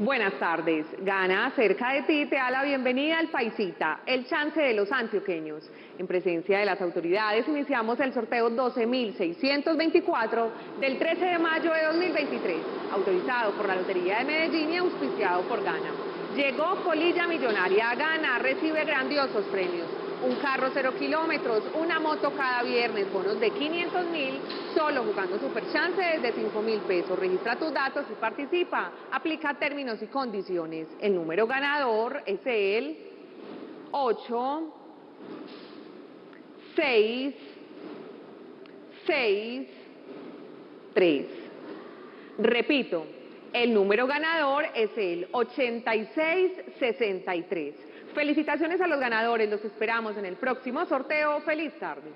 Buenas tardes. Gana cerca de ti te da la bienvenida al Paisita, el chance de los antioqueños. En presencia de las autoridades iniciamos el sorteo 12.624 del 13 de mayo de 2023, autorizado por la Lotería de Medellín y auspiciado por Gana. Llegó Colilla Millonaria. Gana recibe grandiosos premios un carro cero kilómetros, una moto cada viernes, bonos de 500 mil, solo jugando Super Chance desde 5 mil pesos. Registra tus datos y participa. Aplica términos y condiciones. El número ganador es el 8, 6, 6, 3. Repito, el número ganador es el 8663. Felicitaciones a los ganadores, los esperamos en el próximo sorteo. ¡Feliz tarde!